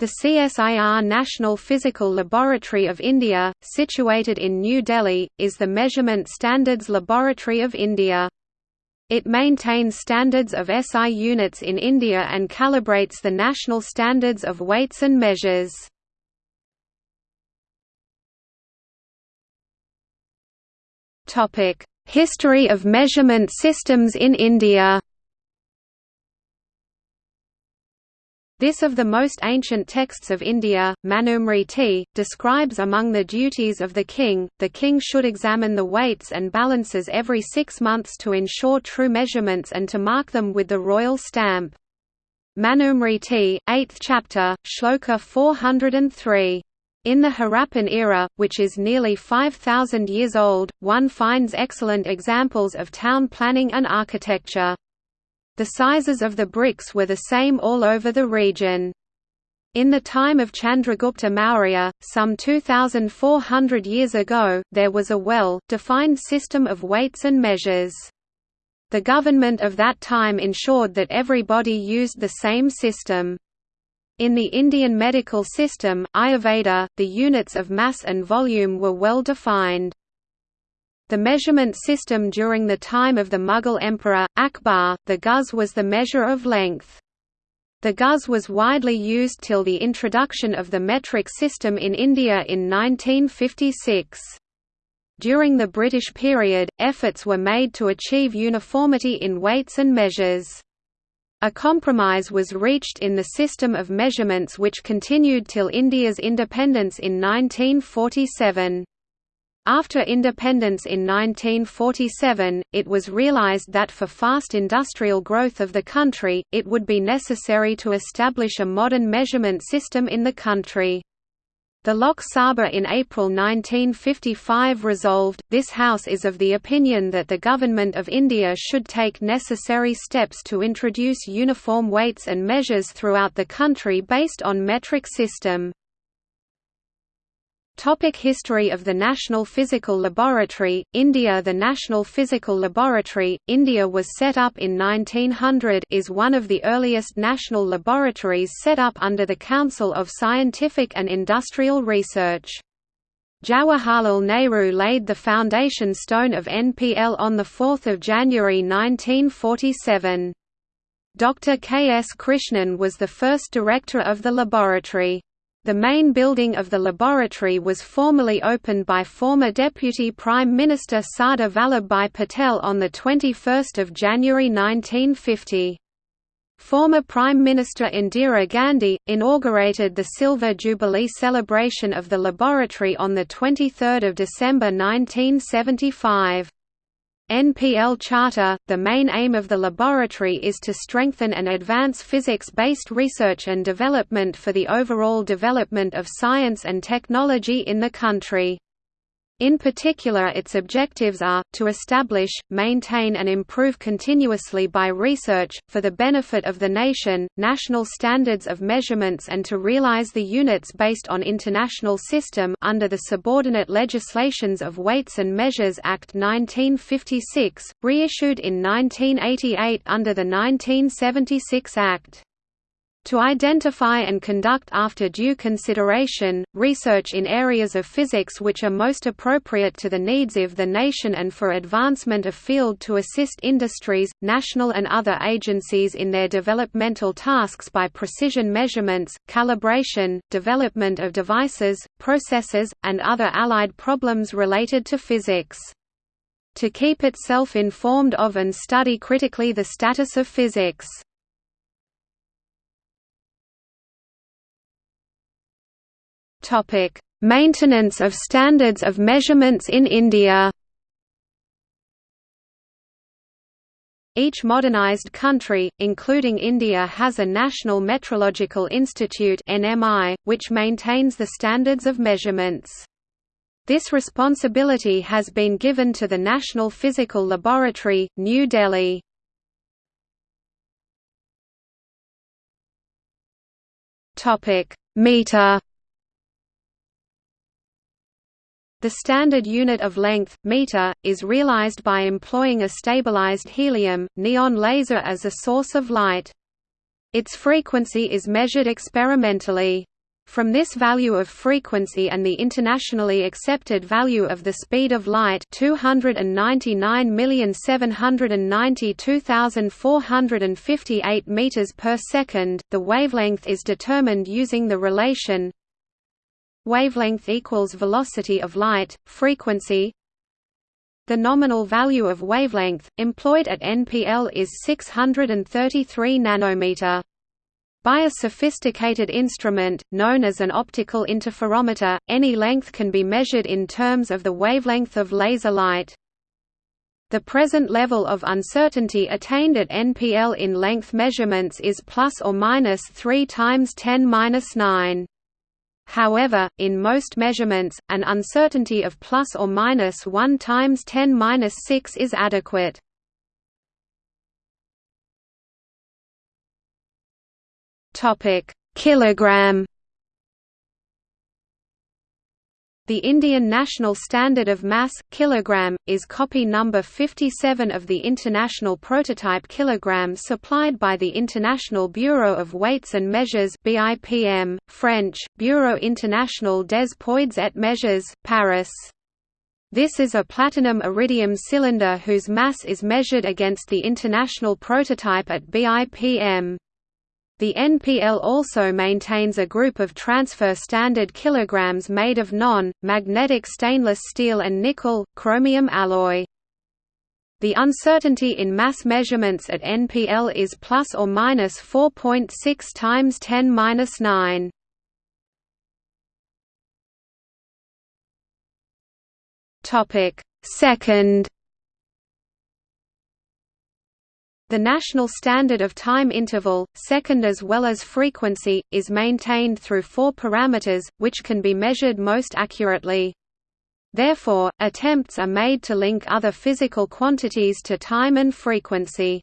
The CSIR National Physical Laboratory of India, situated in New Delhi, is the Measurement Standards Laboratory of India. It maintains standards of SI units in India and calibrates the national standards of weights and measures. History of measurement systems in India This of the most ancient texts of India, Manusmriti, describes among the duties of the king, the king should examine the weights and balances every six months to ensure true measurements and to mark them with the royal stamp. Manusmriti, 8th chapter, Shloka 403. In the Harappan era, which is nearly 5,000 years old, one finds excellent examples of town planning and architecture. The sizes of the bricks were the same all over the region. In the time of Chandragupta Maurya, some 2,400 years ago, there was a well-defined system of weights and measures. The government of that time ensured that everybody used the same system. In the Indian medical system, Ayurveda, the units of mass and volume were well defined. The measurement system during the time of the Mughal emperor, Akbar, the guz was the measure of length. The guz was widely used till the introduction of the metric system in India in 1956. During the British period, efforts were made to achieve uniformity in weights and measures. A compromise was reached in the system of measurements which continued till India's independence in 1947. After independence in 1947, it was realized that for fast industrial growth of the country, it would be necessary to establish a modern measurement system in the country. The Lok Sabha in April 1955 resolved, this House is of the opinion that the Government of India should take necessary steps to introduce uniform weights and measures throughout the country based on metric system. Topic History of the National Physical Laboratory, India The National Physical Laboratory, India was set up in 1900 is one of the earliest national laboratories set up under the Council of Scientific and Industrial Research. Jawaharlal Nehru laid the foundation stone of NPL on 4 January 1947. Dr. K. S. Krishnan was the first director of the laboratory. The main building of the laboratory was formally opened by former Deputy Prime Minister Sardar Vallabhbhai Patel on 21 January 1950. Former Prime Minister Indira Gandhi, inaugurated the Silver Jubilee celebration of the laboratory on 23 December 1975. NPL Charter – The main aim of the laboratory is to strengthen and advance physics-based research and development for the overall development of science and technology in the country. In particular its objectives are, to establish, maintain and improve continuously by research, for the benefit of the nation, national standards of measurements and to realize the units based on international system under the subordinate legislations of Weights and Measures Act 1956, reissued in 1988 under the 1976 Act to identify and conduct after due consideration, research in areas of physics which are most appropriate to the needs of the nation and for advancement of field to assist industries, national and other agencies in their developmental tasks by precision measurements, calibration, development of devices, processes, and other allied problems related to physics. To keep itself informed of and study critically the status of physics. Topic: Maintenance of standards of measurements in India. Each modernized country, including India has a National Metrological Institute which maintains the standards of measurements. This responsibility has been given to the National Physical Laboratory, New Delhi. Meter The standard unit of length, meter, is realized by employing a stabilized helium, neon laser as a source of light. Its frequency is measured experimentally. From this value of frequency and the internationally accepted value of the speed of light 299,792,458 meters per second, the wavelength is determined using the relation wavelength equals velocity of light, frequency the nominal value of wavelength, employed at NPL is 633 nanometer. By a sophisticated instrument, known as an optical interferometer, any length can be measured in terms of the wavelength of laser light. The present level of uncertainty attained at NPL in length measurements is plus or minus 3 times 10 9. However, in most measurements, an uncertainty of plus or minus 1 times 10 6 is adequate. Topic: Kilogram. The Indian National Standard of Mass, kilogram, is copy number 57 of the International Prototype Kilogram supplied by the International Bureau of Weights and Measures BIPM, French, Bureau International des Poids et Mesures, Paris. This is a platinum-iridium cylinder whose mass is measured against the international prototype at BIPM. The NPL also maintains a group of transfer standard kilograms made of non-magnetic stainless steel and nickel, chromium alloy. The uncertainty in mass measurements at NPL is plus or minus 4.6 times 10 minus 9. Topic: Second The national standard of time interval, second as well as frequency, is maintained through four parameters, which can be measured most accurately. Therefore, attempts are made to link other physical quantities to time and frequency.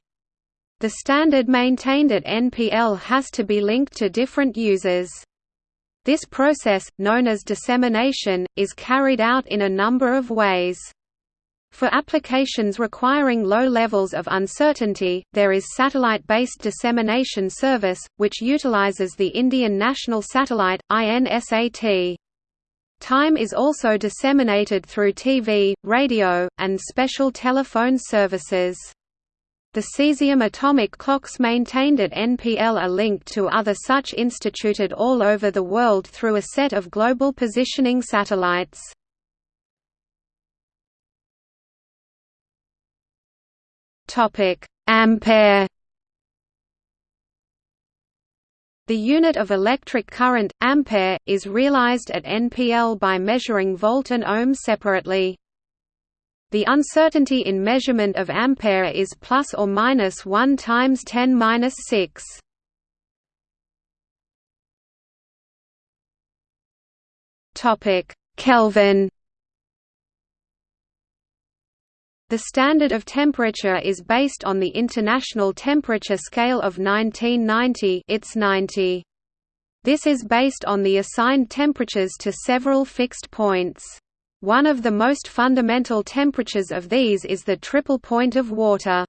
The standard maintained at NPL has to be linked to different users. This process, known as dissemination, is carried out in a number of ways. For applications requiring low levels of uncertainty, there is satellite-based dissemination service, which utilizes the Indian National Satellite, INSAT. Time is also disseminated through TV, radio, and special telephone services. The cesium atomic clocks maintained at NPL are linked to other such instituted all over the world through a set of global positioning satellites. Topic: Ampere. The unit of electric current, ampere, is realized at NPL by measuring volt and ohm separately. The uncertainty in measurement of ampere is plus or minus 1 times 10 minus 6. Topic: Kelvin. The standard of temperature is based on the International Temperature Scale of 1990 it's 90. This is based on the assigned temperatures to several fixed points. One of the most fundamental temperatures of these is the triple point of water.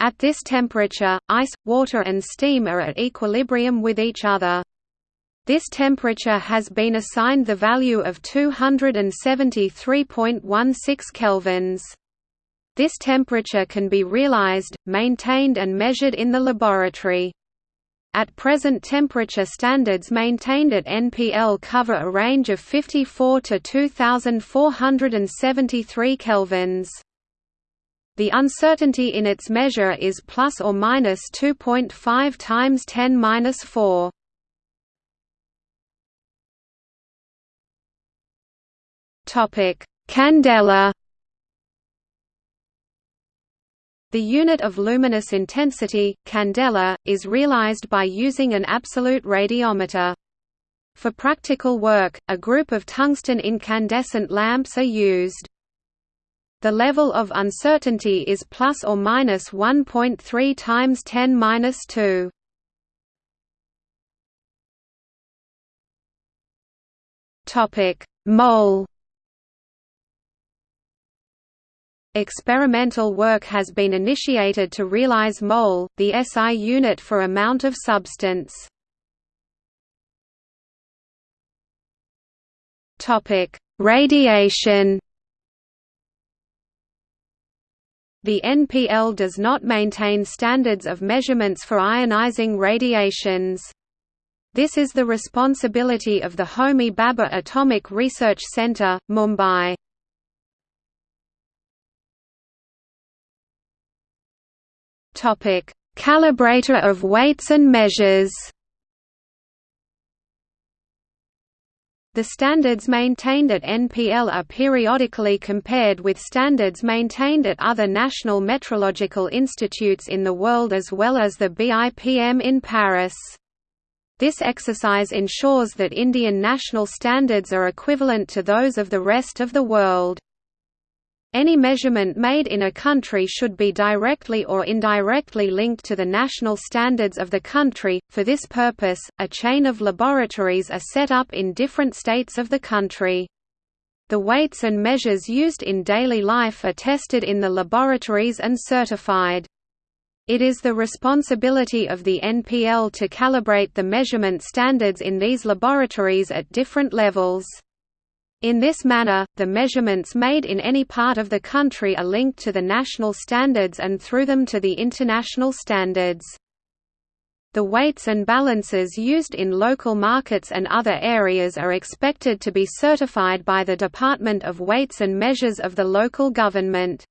At this temperature, ice, water and steam are at equilibrium with each other. This temperature has been assigned the value of 273.16 kelvins. This temperature can be realized, maintained and measured in the laboratory. At present temperature standards maintained at NPL cover a range of 54 to 2473 kelvins. The uncertainty in its measure is plus or minus 2.5 times 10 minus 4. Topic: Candela The unit of luminous intensity, candela, is realized by using an absolute radiometer. For practical work, a group of tungsten incandescent lamps are used. The level of uncertainty is plus or minus 1.3 times 10 minus 2. Topic: Mole Experimental work has been initiated to realize mole, the SI unit for amount of substance. Radiation. The NPL does not maintain standards of measurements for ionizing radiations. This is the responsibility of the Homi Bhabha Atomic Research Centre, Mumbai. Topic: Calibrator of weights and measures. The standards maintained at NPL are periodically compared with standards maintained at other national metrological institutes in the world as well as the BIPM in Paris. This exercise ensures that Indian national standards are equivalent to those of the rest of the world. Any measurement made in a country should be directly or indirectly linked to the national standards of the country. For this purpose, a chain of laboratories are set up in different states of the country. The weights and measures used in daily life are tested in the laboratories and certified. It is the responsibility of the NPL to calibrate the measurement standards in these laboratories at different levels. In this manner, the measurements made in any part of the country are linked to the national standards and through them to the international standards. The weights and balances used in local markets and other areas are expected to be certified by the Department of Weights and Measures of the local government.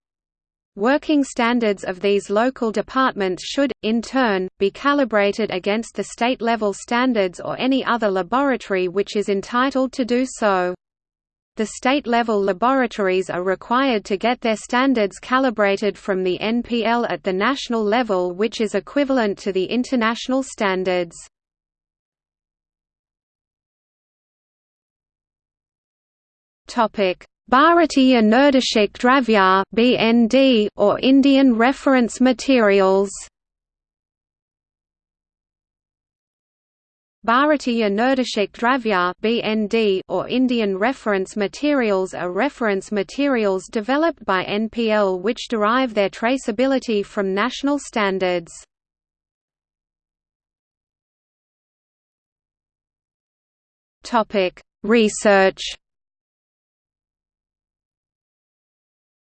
Working standards of these local departments should, in turn, be calibrated against the state-level standards or any other laboratory which is entitled to do so. The state-level laboratories are required to get their standards calibrated from the NPL at the national level which is equivalent to the international standards. Bharatiya Nirdeshak Dravya or Indian reference materials. Bharatiya Nirdeshak Dravya (BND) or Indian reference materials are reference materials developed by NPL which derive their traceability from national standards. Topic: Research.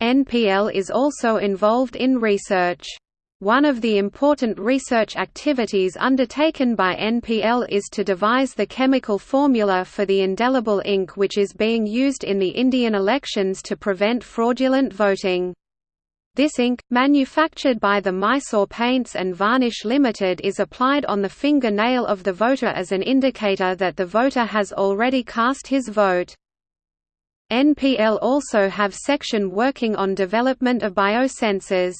NPL is also involved in research. One of the important research activities undertaken by NPL is to devise the chemical formula for the indelible ink which is being used in the Indian elections to prevent fraudulent voting. This ink, manufactured by the Mysore Paints and Varnish Limited is applied on the finger nail of the voter as an indicator that the voter has already cast his vote. NPL also have section working on development of biosensors.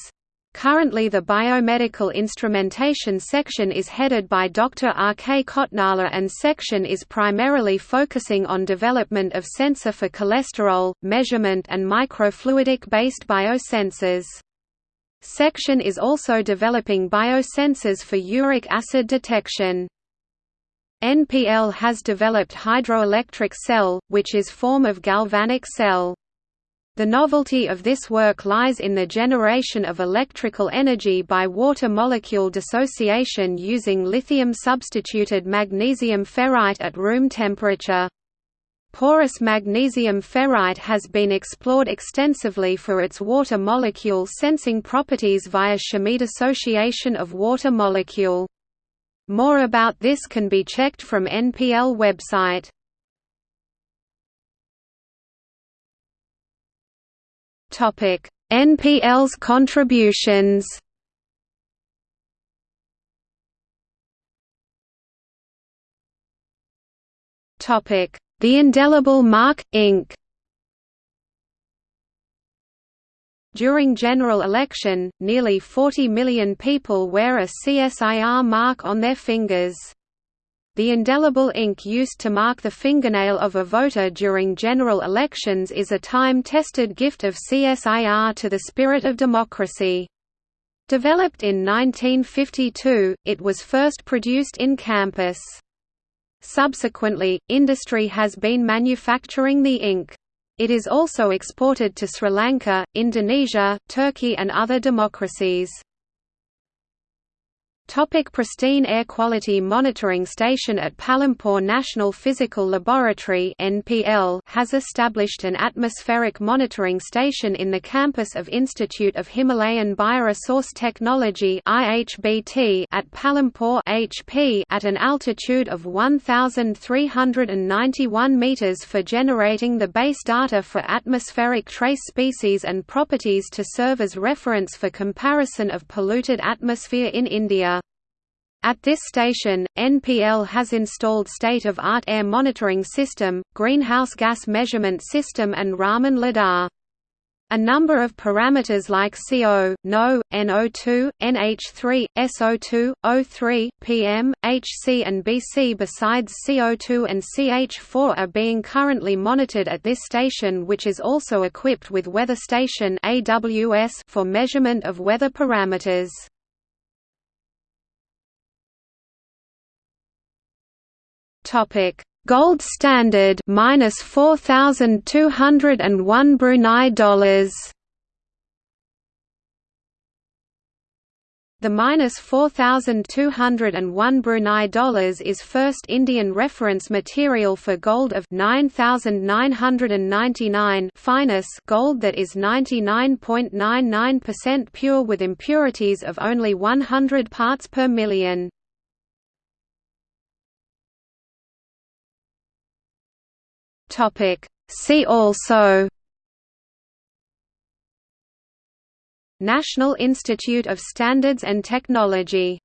Currently the biomedical instrumentation section is headed by Dr. R. K. Kotnala and section is primarily focusing on development of sensor for cholesterol, measurement and microfluidic-based biosensors. Section is also developing biosensors for uric acid detection. NPL has developed hydroelectric cell, which is form of galvanic cell. The novelty of this work lies in the generation of electrical energy by water molecule dissociation using lithium-substituted magnesium ferrite at room temperature. Porous magnesium ferrite has been explored extensively for its water molecule sensing properties via chimie dissociation of water molecule. More about this can be checked from NPL website. Topic: NPL's contributions. Topic: The indelible mark Inc. During general election, nearly 40 million people wear a CSIR mark on their fingers. The indelible ink used to mark the fingernail of a voter during general elections is a time-tested gift of CSIR to the spirit of democracy. Developed in 1952, it was first produced in campus. Subsequently, industry has been manufacturing the ink. It is also exported to Sri Lanka, Indonesia, Turkey and other democracies. Topic Pristine Air Quality Monitoring Station at Palampur National Physical Laboratory (NPL) has established an atmospheric monitoring station in the campus of Institute of Himalayan Bioresource Technology (IHBT) at Palampur (HP) at an altitude of 1391 meters for generating the base data for atmospheric trace species and properties to serve as reference for comparison of polluted atmosphere in India. At this station, NPL has installed state-of-art air monitoring system, greenhouse gas measurement system and Raman lidar. A number of parameters like CO, NO, NO2, NH3, SO2, O3, PM, HC and BC besides CO2 and CH4 are being currently monitored at this station which is also equipped with Weather Station for measurement of weather parameters. Topic: Gold standard minus four thousand two hundred and one Brunei dollars. The minus 4,201 Brunei dollars is first Indian reference material for gold of 9,999 fineness gold that is 99.99% pure with impurities of only 100 parts per million. Topic. See also National Institute of Standards and Technology